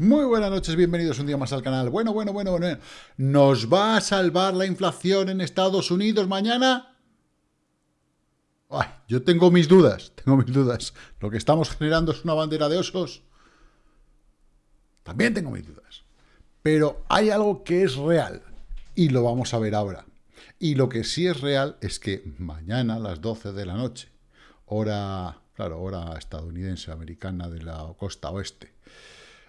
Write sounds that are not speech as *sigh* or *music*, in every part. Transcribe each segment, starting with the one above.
Muy buenas noches, bienvenidos un día más al canal. Bueno, bueno, bueno, bueno. ¿Nos va a salvar la inflación en Estados Unidos mañana? Ay, yo tengo mis dudas, tengo mis dudas. Lo que estamos generando es una bandera de osos. También tengo mis dudas. Pero hay algo que es real y lo vamos a ver ahora. Y lo que sí es real es que mañana a las 12 de la noche, hora, claro, hora estadounidense, americana de la costa oeste,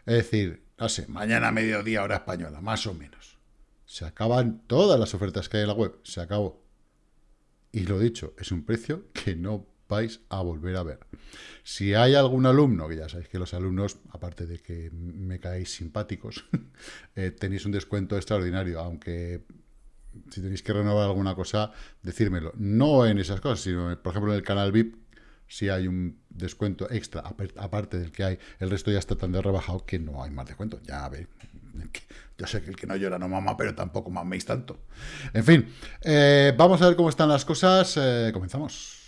es decir, no sé, mañana a mediodía hora española, más o menos. Se acaban todas las ofertas que hay en la web, se acabó. Y lo dicho, es un precio que no vais a volver a ver. Si hay algún alumno, que ya sabéis que los alumnos, aparte de que me caéis simpáticos, *laughs* eh, tenéis un descuento extraordinario, aunque si tenéis que renovar alguna cosa, decírmelo. No en esas cosas, sino, por ejemplo, en el canal VIP, si hay un descuento extra, aparte del que hay, el resto ya está tan de rebajado que no hay más descuento. Ya ve, yo sé que el que no llora no mama, pero tampoco maméis tanto. En fin, eh, vamos a ver cómo están las cosas. Eh, comenzamos.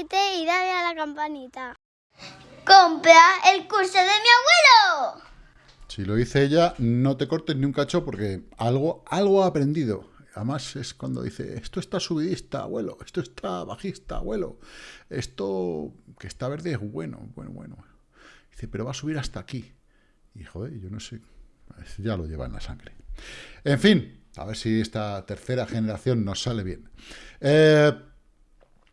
Y dale a la campanita. ¡Compra el curso de mi abuelo! Si lo dice ella, no te cortes ni un cacho porque algo, algo ha aprendido. Además es cuando dice, esto está subidista, abuelo, esto está bajista, abuelo, esto que está verde es bueno, bueno, bueno. Dice, pero va a subir hasta aquí. Y joder, yo no sé, ya lo lleva en la sangre. En fin, a ver si esta tercera generación nos sale bien. Eh,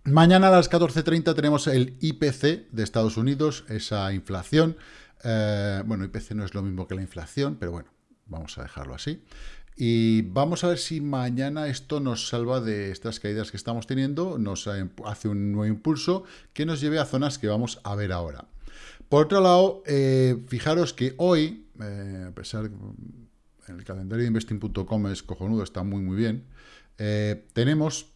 Mañana a las 14.30 tenemos el IPC de Estados Unidos, esa inflación. Eh, bueno, IPC no es lo mismo que la inflación, pero bueno, vamos a dejarlo así. Y vamos a ver si mañana esto nos salva de estas caídas que estamos teniendo, nos hace un nuevo impulso que nos lleve a zonas que vamos a ver ahora. Por otro lado, eh, fijaros que hoy, eh, a pesar que el calendario de investing.com es cojonudo, está muy muy bien, tenemos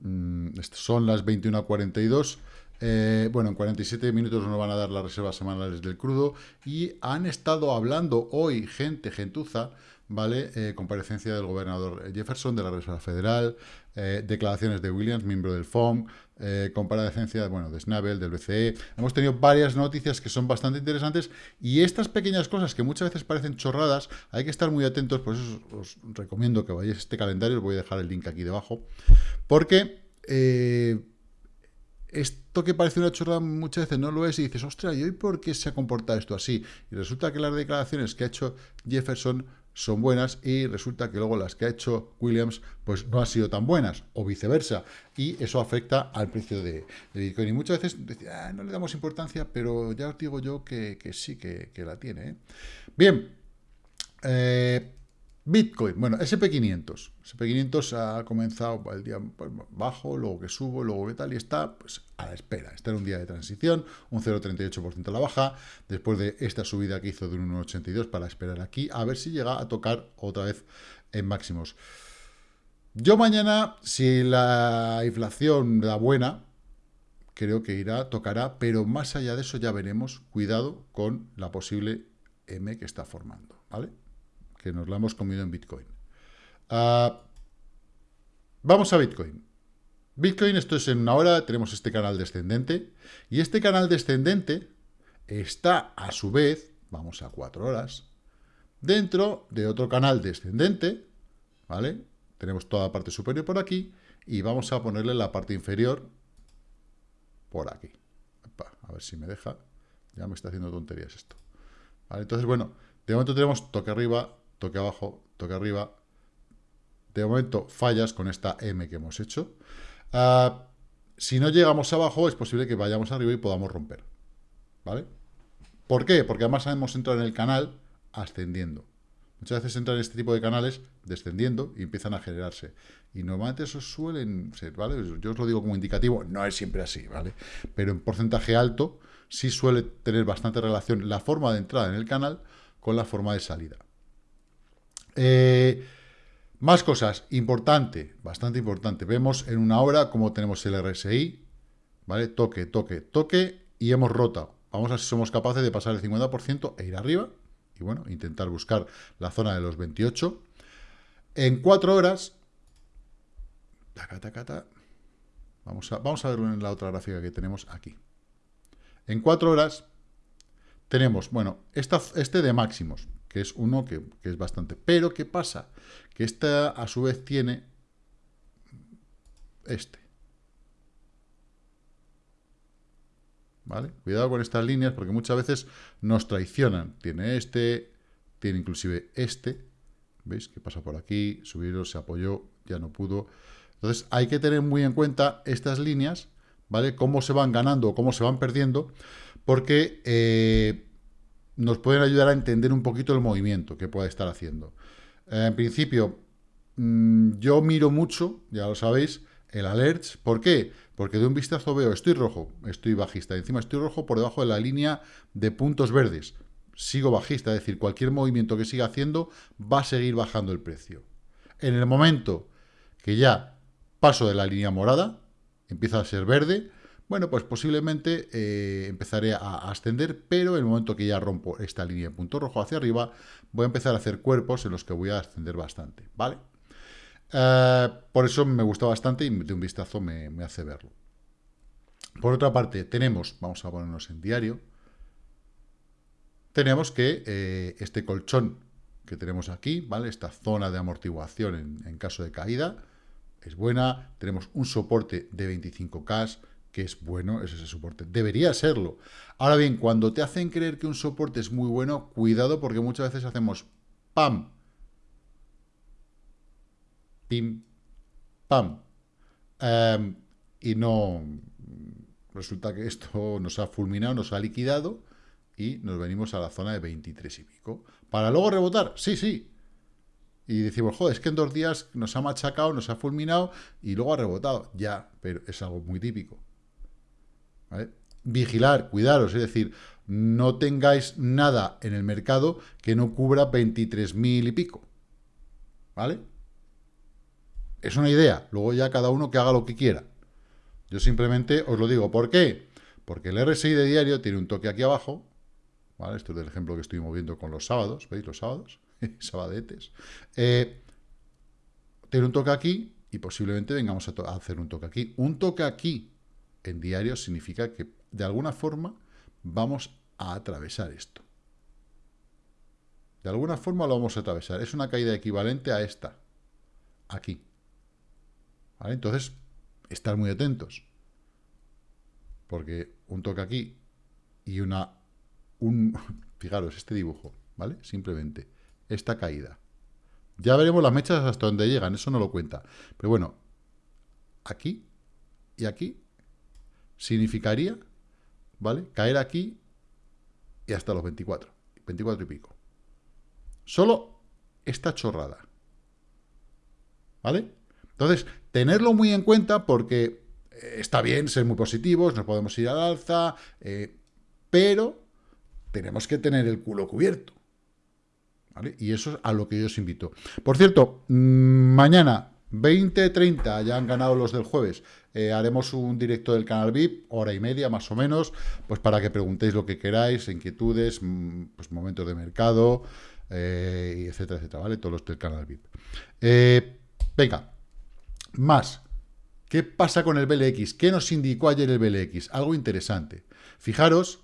Mm, son las 21.42. Eh, bueno, en 47 minutos nos van a dar las reservas semanales del crudo y han estado hablando hoy gente, gentuza, ¿vale? Eh, comparecencia del gobernador Jefferson de la Reserva Federal, eh, declaraciones de Williams, miembro del FOM, eh, comparecencia bueno, de Snabel, del BCE. Hemos tenido varias noticias que son bastante interesantes y estas pequeñas cosas que muchas veces parecen chorradas, hay que estar muy atentos, por eso os, recomiendo que vayáis a este calendario, os voy a dejar el link aquí debajo, porque... esto que parece una chorrada muchas veces no lo es y dices, ostras, ¿y hoy por qué se ha comportado esto así? Y resulta que las declaraciones que ha hecho Jefferson son buenas y resulta que luego las que ha hecho Williams pues no han sido tan buenas o viceversa y eso afecta al precio de, Bitcoin y muchas veces ah, no le damos importancia pero ya os digo yo que, sí que, la tiene ¿eh? bien eh, Bitcoin, bueno, SP500. SP500 ha comenzado el día pues, bajo, luego que subo, luego que tal, y está pues, a la espera. Está en un día de transición, un 0,38% a la baja, después de esta subida que hizo de un 1,82 para esperar aquí, a ver si llega a tocar otra vez en máximos. Yo mañana, si la inflación da buena, creo que irá, tocará, pero más allá de eso ya veremos, cuidado con la posible M que está formando, ¿vale? Que nos la hemos comido en Bitcoin. Ah, vamos a Bitcoin. Bitcoin, esto es en una hora, tenemos este canal descendente, y este canal descendente está a su vez, vamos a cuatro horas, dentro de otro canal descendente, ¿vale? Tenemos toda la parte superior por aquí, y vamos a ponerle la parte inferior por aquí. a ver si me deja, ya me está haciendo tonterías esto. Entonces, bueno, de momento tenemos toque arriba, toque abajo, toque arriba. De momento fallas con esta M que hemos hecho. Ah, si no llegamos abajo, es posible que vayamos arriba y podamos romper. ¿Vale? ¿Por qué? Porque además hemos entrado en el canal ascendiendo. Muchas veces entran en este tipo de canales descendiendo y empiezan a generarse. Y normalmente eso suelen ser, ¿vale? Yo os lo digo como indicativo, no es siempre así, ¿vale? Pero en porcentaje alto sí suele tener bastante relación la forma de entrada en el canal con la forma de salida. Eh, más cosas, importante, bastante importante. Vemos en una hora cómo tenemos el RSI, ¿vale? Toque, toque, toque, y hemos rotado. Vamos a ver si somos capaces de pasar el 50% e ir arriba, y bueno, intentar buscar la zona de los 28. En cuatro horas, vamos, a, vamos a verlo en la otra gráfica que tenemos aquí. En cuatro horas tenemos, bueno, esta, este de máximos, que es uno que, es bastante. Pero, ¿qué pasa? Que esta, a su vez, tiene este. ¿Vale? Cuidado con estas líneas porque muchas veces nos traicionan. Tiene este, tiene inclusive este. ¿Veis? Que pasa por aquí, subieron, se apoyó, ya no pudo. Entonces hay que tener muy en cuenta estas líneas, ¿vale? Cómo se van ganando o cómo se van perdiendo, porque eh, nos pueden ayudar a entender un poquito el movimiento que pueda estar haciendo. Eh, en principio, mm, yo miro mucho, ya lo sabéis, el alerts. ¿Por qué? Porque de un vistazo veo, estoy rojo, estoy bajista. Encima estoy rojo por debajo de la línea de puntos verdes. Sigo bajista, es decir, cualquier movimiento que siga haciendo va a seguir bajando el precio. En el momento que ya paso de la línea morada, empieza a ser verde, bueno, pues posiblemente eh, empezaré a, ascender, pero en el momento que ya rompo esta línea de punto rojo hacia arriba, voy a empezar a hacer cuerpos en los que voy a ascender bastante, ¿vale? Eh, por eso me gusta bastante y de un vistazo me, hace verlo. Por otra parte, tenemos, vamos a ponernos en diario, tenemos que este este colchón que tenemos aquí, ¿vale? Esta zona de amortiguación en, en caso de caída es buena, tenemos un soporte de 25K, que es bueno, es ese soporte. Debería serlo. Ahora bien, cuando te hacen creer que un soporte es muy bueno, cuidado porque muchas veces hacemos pam, pim, pam, em, y no... Resulta que esto nos ha fulminado, nos ha liquidado y nos venimos a la zona de 23 y pico. ¿Para luego rebotar? Sí, sí. Y decimos, joder, es que en dos días nos ha machacado, nos ha fulminado y luego ha rebotado. Ya, pero es algo muy típico. Vigilar, cuidaros, es decir, no tengáis nada en el mercado que no cubra 23.000 y pico. ¿Vale? Es una idea, luego ya cada uno que haga lo que quiera. Yo simplemente os lo digo, ¿por qué? Porque el RSI de diario tiene un toque aquí abajo, ¿vale? Esto es el ejemplo que estoy moviendo con los sábados, ¿veis los sábados? *laughs* Sabadetes. Eh, tiene un toque aquí y posiblemente vengamos a hacer un toque aquí. Un toque aquí en diario significa que de alguna forma vamos a atravesar esto. De alguna forma lo vamos a atravesar. Es una caída equivalente a esta. Aquí. Entonces, estar muy atentos. Porque un toque aquí y una... Un, *laughs* fijaros, este dibujo, ¿vale? Simplemente. Esta caída. Ya veremos las mechas hasta dónde llegan. Eso no lo cuenta. Pero bueno, aquí y aquí significaría, ¿vale? Caer aquí y hasta los 24, 24 y pico. Solo esta chorrada. ¿Vale? Entonces, tenerlo muy en cuenta porque eh, está bien ser muy positivos, nos podemos ir al alza, eh, pero tenemos que tener el culo cubierto. ¿Vale? Y eso es a lo que yo os invito. Por cierto, mm, mañana 20-30 ya han ganado los del jueves. Eh, haremos un directo del canal VIP, hora y media más o menos, pues para que preguntéis lo que queráis, inquietudes, mm, pues momentos de mercado, eh, etcétera, etcétera, ¿vale? Todos los del canal VIP. Eh, venga, más. ¿Qué pasa con el BLX? ¿Qué nos indicó ayer el BLX? Algo interesante. Fijaros,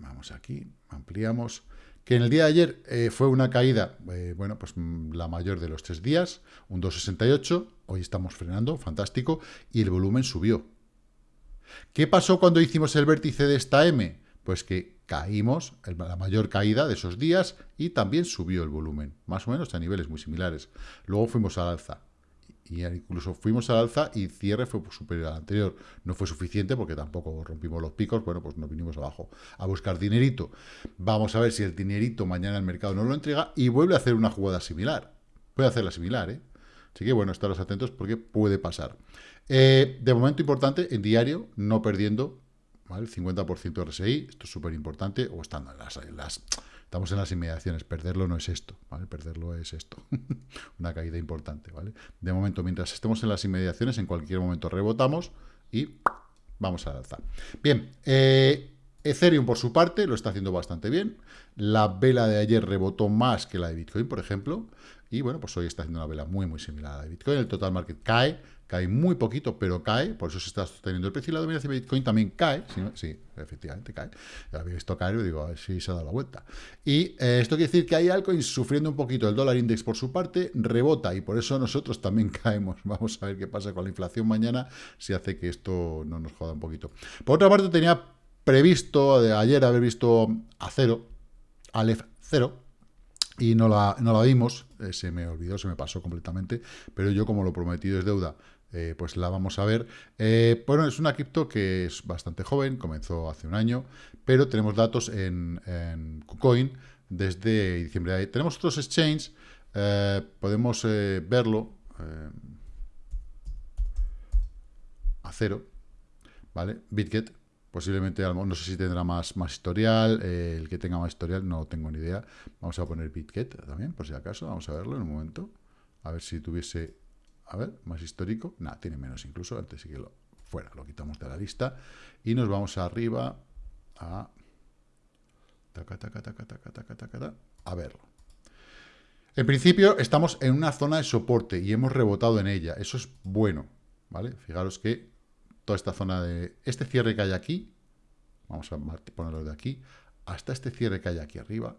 vamos aquí, ampliamos que en el día de ayer eh, fue una caída, eh, bueno, pues mm, la mayor de los tres días, un 2,68, hoy estamos frenando, fantástico, y el volumen subió. ¿Qué pasó cuando hicimos el vértice de esta M? Pues que caímos, la mayor caída de esos días, y también subió el volumen, más o menos a niveles muy similares. Luego fuimos al alza y incluso fuimos al alza y cierre fue superior al anterior. No fue suficiente porque tampoco rompimos los picos, bueno, pues nos vinimos abajo a buscar dinerito. Vamos a ver si el dinerito mañana el mercado no lo entrega y vuelve a hacer una jugada similar. Puede hacerla similar, ¿eh? Así que, bueno, estaros atentos porque puede pasar. Eh, de momento importante, en diario, no perdiendo ¿vale? el 50% RSI, esto es súper importante, o estando en las, Estamos en las inmediaciones, perderlo no es esto, ¿vale? Perderlo es esto, *laughs* una caída importante, ¿vale? De momento, mientras estemos en las inmediaciones, en cualquier momento rebotamos y vamos a alza. Bien, eh, Ethereum por su parte lo está haciendo bastante bien. La vela de ayer rebotó más que la de Bitcoin, por ejemplo. Y bueno, pues hoy está haciendo una vela muy, muy similar a la de Bitcoin. El total market cae, cae muy poquito, pero cae, por eso se está sosteniendo el precio. Y la dominación de Bitcoin también cae, sí, efectivamente cae. Ya había visto caer y digo, a ver si se ha dado la vuelta. Y eh, esto quiere decir que hay altcoins sufriendo un poquito. El dólar index por su parte rebota y por eso nosotros también *laughs* caemos. Vamos a ver qué pasa con la inflación mañana, si hace que esto no nos joda un poquito. Por otra parte, tenía previsto de ayer haber visto a cero, Aleph 0, y no la, no la vimos, eh, se me olvidó, se me pasó completamente, pero yo como lo prometido es deuda, eh, pues la vamos a ver. Eh, bueno, es una cripto que es bastante joven, comenzó hace un año, pero tenemos datos en, en KuCoin desde diciembre. Tenemos otros exchanges, podemos verlo a cero, ¿vale? BitGet, Posiblemente, no sé si tendrá más, más historial, eh, el que tenga más historial no tengo ni idea. Vamos a poner Bitget también, por si acaso, vamos a verlo en un momento. A ver si tuviese, a ver, más histórico. Nada, tiene menos incluso, antes sí que lo fuera, lo quitamos de la lista. Y nos vamos arriba a... Taca, taca, taca, taca, taca, taca, a verlo. En principio estamos en una zona de soporte y hemos rebotado en ella. Eso es bueno, ¿vale? Fijaros que toda esta zona de... Este cierre que hay aquí, vamos a ponerlo de aquí, hasta este cierre que hay aquí arriba,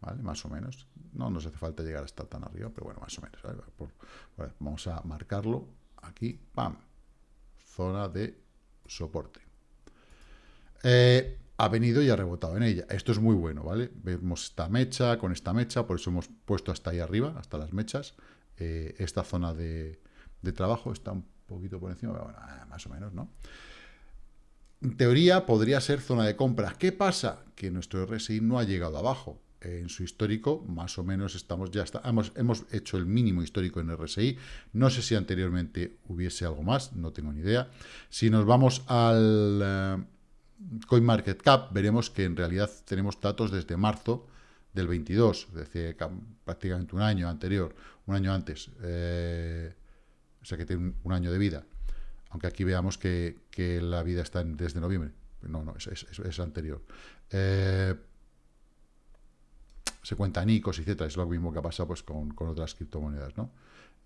¿vale? Más o menos. No nos hace falta llegar hasta tan arriba, pero bueno, más o menos. vamos a marcarlo aquí, ¡pam! Zona de soporte. Eh, ha venido y ha rebotado en ella. Esto es muy bueno, ¿vale? Vemos esta mecha con esta mecha, por eso hemos puesto hasta ahí arriba, hasta las mechas. Eh, esta zona de, de trabajo está un poquito por encima, bueno, ah, más o menos, ¿no? En teoría podría ser zona de compra. ¿Qué pasa? Que nuestro RSI no ha llegado abajo. En su histórico, más o menos, estamos ya hemos, hemos hecho el mínimo histórico en RSI. No sé si anteriormente hubiese algo más, no tengo ni idea. Si nos vamos al uh, CoinMarketCap, veremos que en realidad tenemos datos desde marzo del 22, es decir, prácticamente un año anterior, un año antes. Eh, o sea que tiene un, año de vida. Aunque aquí veamos que, la vida está desde noviembre. No, no, es, anterior. Eh, se cuenta NICOS, etcétera. Es lo mismo que ha pasado pues, con, otras criptomonedas, ¿no?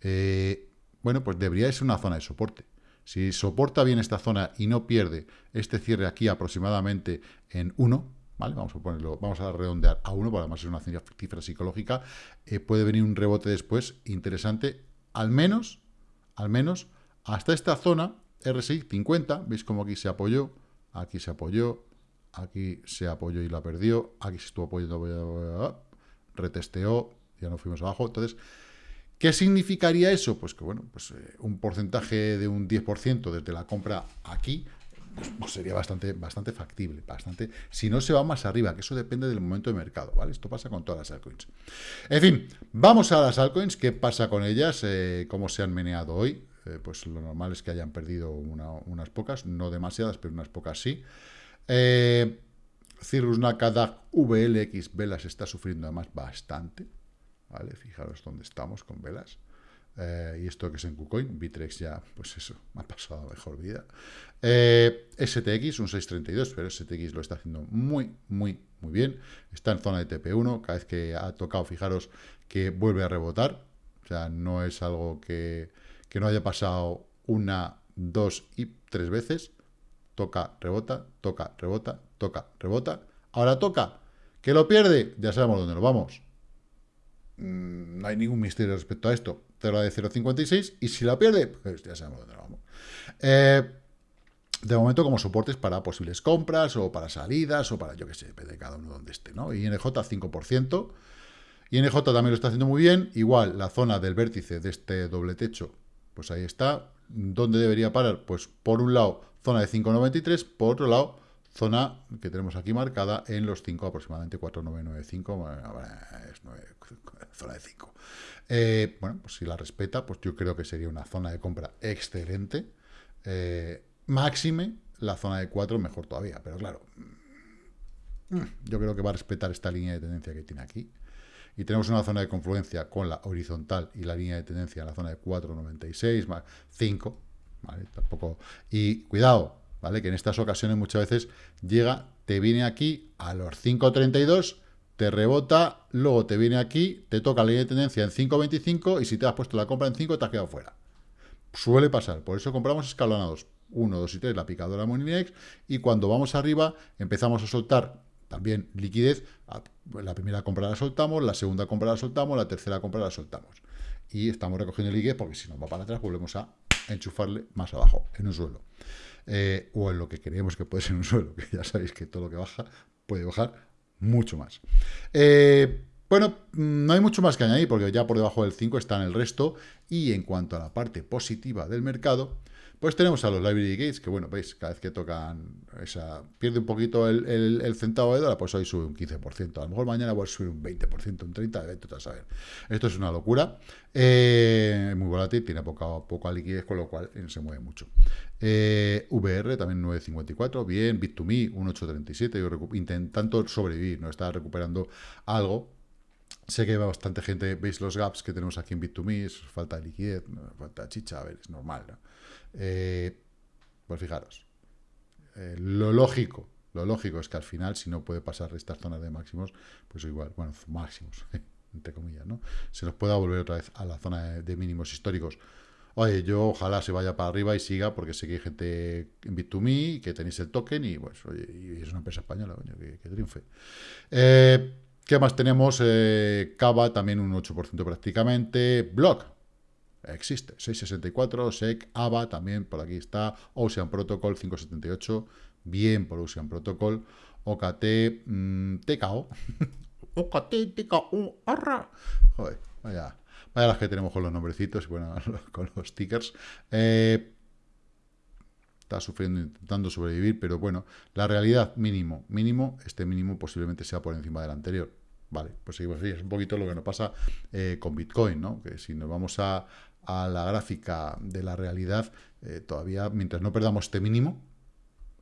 Eh, bueno, pues debería ser una zona de soporte. Si soporta bien esta zona y no pierde este cierre aquí aproximadamente en 1, ¿vale? Vamos a ponerlo, vamos a redondear a 1, porque además es una cifra psicológica, eh, puede venir un rebote después interesante, al menos al menos hasta esta zona, RSI 50, veis como aquí se apoyó, aquí se apoyó, aquí se apoyó y la perdió, aquí se estuvo apoyando, retesteó, ya no fuimos abajo, entonces... ¿Qué significaría eso? Pues que, bueno, pues eh, un porcentaje de un 10% desde la compra aquí, pues, sería bastante, bastante factible, bastante, si no se va más arriba, que eso depende del momento de mercado, ¿vale? Esto pasa con todas las altcoins. En fin, vamos a las altcoins, ¿qué pasa con ellas? Eh, ¿Cómo se han meneado hoy? Eh, pues lo normal es que hayan perdido unas pocas, no demasiadas, pero unas pocas sí. Eh, Cirrus Nakada VLX Velas está sufriendo además bastante, ¿vale? Fijaros dónde estamos con Velas. Eh, y esto que es en KuCoin, Bitrex ya, pues eso, me ha pasado mejor vida. Eh, STX, un 632, pero STX lo está haciendo muy, muy, muy bien. Está en zona de TP1, cada vez que ha tocado, fijaros que vuelve a rebotar. O sea, no es algo que, que no haya pasado una, dos y tres veces. Toca, rebota, toca, rebota, toca, rebota. Ahora toca, que lo pierde, ya sabemos dónde lo vamos. Mm, no hay ningún misterio respecto a esto la de 0.56 y si la pierde, pues ya sabemos dónde vamos. Eh, de momento como soportes para posibles compras o para salidas o para, yo qué sé, depende de cada uno donde esté, ¿no? INJ 5%. INJ también lo está haciendo muy bien. Igual la zona del vértice de este doble techo, pues ahí está. ¿Dónde debería parar? Pues por un lado, zona de 5.93, por otro lado, zona que tenemos aquí marcada en los 5, aproximadamente 4.995, es 9, *laughs* zona de 5. Eh, bueno, pues si la respeta, pues yo creo que sería una zona de compra excelente. Eh, máxime, la zona de 4 mejor todavía, pero claro, mm, yo creo que va a respetar esta línea de tendencia que tiene aquí. Y tenemos una zona de confluencia con la horizontal y la línea de tendencia en la zona de 4,96 más 5, ¿vale? Tampoco... Y cuidado, ¿vale? Que en estas ocasiones muchas veces llega, te viene aquí a los 5,32, te rebota, luego te viene aquí, te toca la línea de tendencia en 5,25 y si te has puesto la compra en 5 te has quedado fuera. Suele pasar, por eso compramos escalonados 1, 2 y 3, la picadora Moninex, y cuando vamos arriba empezamos a soltar también liquidez, la primera compra la soltamos, la segunda compra la soltamos, la tercera compra la soltamos. Y estamos recogiendo liquidez porque si nos va para atrás volvemos a enchufarle más abajo, en un suelo. Eh, o en lo que creemos que puede ser un suelo, que ya sabéis que todo lo que baja puede bajar mucho más. Eh, bueno, no hay mucho más que añadir porque ya por debajo del 5 están el resto. Y en cuanto a la parte positiva del mercado, pues tenemos a los Library Gates, que bueno, veis, cada vez que tocan esa... Pierde un poquito el, centavo de dólar, pues hoy sube un 15%. A lo mejor mañana va a subir un 20%, un 30%, de a saber. Esto es una locura. Eh, muy volátil, tiene poca, liquidez, con lo cual eh, se mueve mucho. Eh, VR también 9.54, bien. Bit2Me 1.837, intentando sobrevivir, no está recuperando algo, Sé que bastante gente, veis los gaps que tenemos aquí en Bit2Me, falta de liquidez, falta chicha, a ver, es normal, ¿no? Eh, pues fijaros, eh, lo lógico, lo lógico es que al final, si no puede pasar estas zonas de máximos, pues igual, bueno, máximos, *laughs* entre comillas, ¿no? Se nos pueda volver otra vez a la zona de, mínimos históricos. Oye, yo ojalá se vaya para arriba y siga, porque sé que hay gente en Bit2Me, que tenéis el token, y pues, oye, y es una empresa española, coño, que, triunfe. Eh, ¿Qué más tenemos? Cava, también un 8% prácticamente. Block, existe. 664, SEC, AVA, también por aquí está. Ocean Protocol 578, bien por Ocean Protocol. OKT, TKO. OKT, TKO, arra. Joder, vaya, vaya las que tenemos con los nombrecitos y bueno, *laughs* con los stickers. Eh, está sufriendo, intentando sobrevivir, pero bueno, la realidad mínimo, mínimo, este mínimo posiblemente sea por encima del anterior. Vale, pues seguimos así, es un poquito lo que nos pasa eh, con Bitcoin, ¿no? Que si nos vamos a, a la gráfica de la realidad, eh, todavía, mientras no perdamos este mínimo,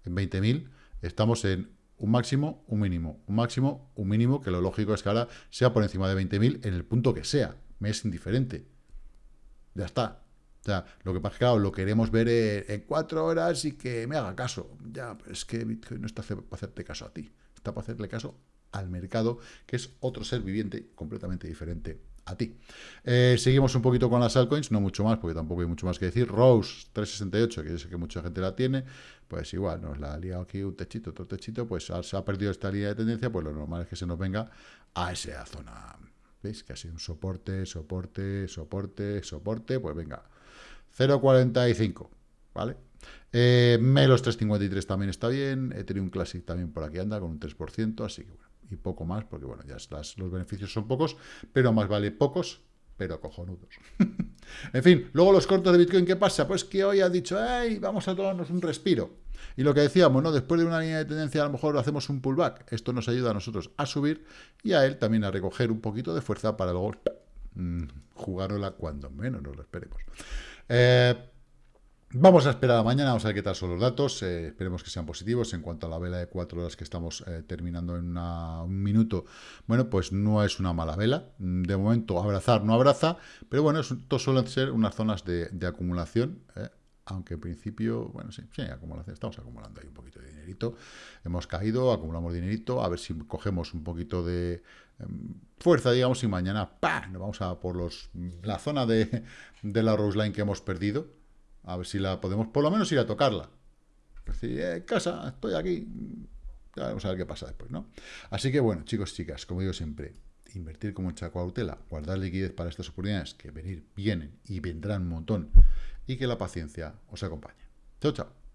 en 20.000, estamos en un máximo, un mínimo, un máximo, un mínimo, que lo lógico es que ahora sea por encima de 20.000 en el punto que sea, me es indiferente. Ya está. O lo que pasa es que, lo queremos ver en, cuatro horas y que me haga caso. Ya, es que Bitcoin no está para hacerte caso a ti, está para hacerle caso al mercado, que es otro ser viviente completamente diferente a ti. Eh, seguimos un poquito con las altcoins, no mucho más, porque tampoco hay mucho más que decir. Rose 368, que yo sé que mucha gente la tiene, pues igual, nos la ha liado aquí un techito, otro techito, pues se ha perdido esta línea de tendencia, pues lo normal es que se nos venga a esa zona. ¿Veis? Que ha sido un soporte, soporte, soporte, soporte, pues venga. 0.45, ¿vale? Eh, Melos 353 también está bien, Ethereum Classic también por aquí anda con un 3%, así que bueno y poco más, porque bueno, ya los beneficios son pocos, pero más vale pocos, pero cojonudos. *laughs* en fin, luego los cortos de Bitcoin, ¿qué pasa? Pues que hoy ha dicho, hey, vamos a tomarnos un respiro. Y lo que decíamos, ¿no? Después de una línea de tendencia, a lo mejor hacemos un pullback. Esto nos ayuda a nosotros a subir y a él también a recoger un poquito de fuerza para luego mmm, jugárnosla cuando menos nos lo esperemos. Eh, Vamos a esperar a mañana, vamos a ver qué tal son los datos, eh, esperemos que sean positivos. En cuanto a la vela de cuatro horas que estamos eh, terminando en un minuto, bueno, pues no es una mala vela. De momento, abrazar no abraza, pero bueno, esto suelen ser unas zonas de, acumulación, eh, aunque en principio, bueno, sí, sí, acumulación, estamos acumulando ahí un poquito de dinerito. Hemos caído, acumulamos dinerito, a ver si cogemos un poquito de em, fuerza, digamos, y mañana, ¡pah!, nos vamos a por los la zona de, de la Rose Line que hemos perdido, a ver si la podemos por lo menos ir a tocarla. Decir, eh, casa, estoy aquí. vamos a ver qué pasa después, ¿no? Así que bueno, chicos, chicas, como digo siempre, invertir con mucha cautela, guardar liquidez para estas oportunidades que venir, vienen y vendrán un montón, y que la paciencia os acompañe. Chao, chao.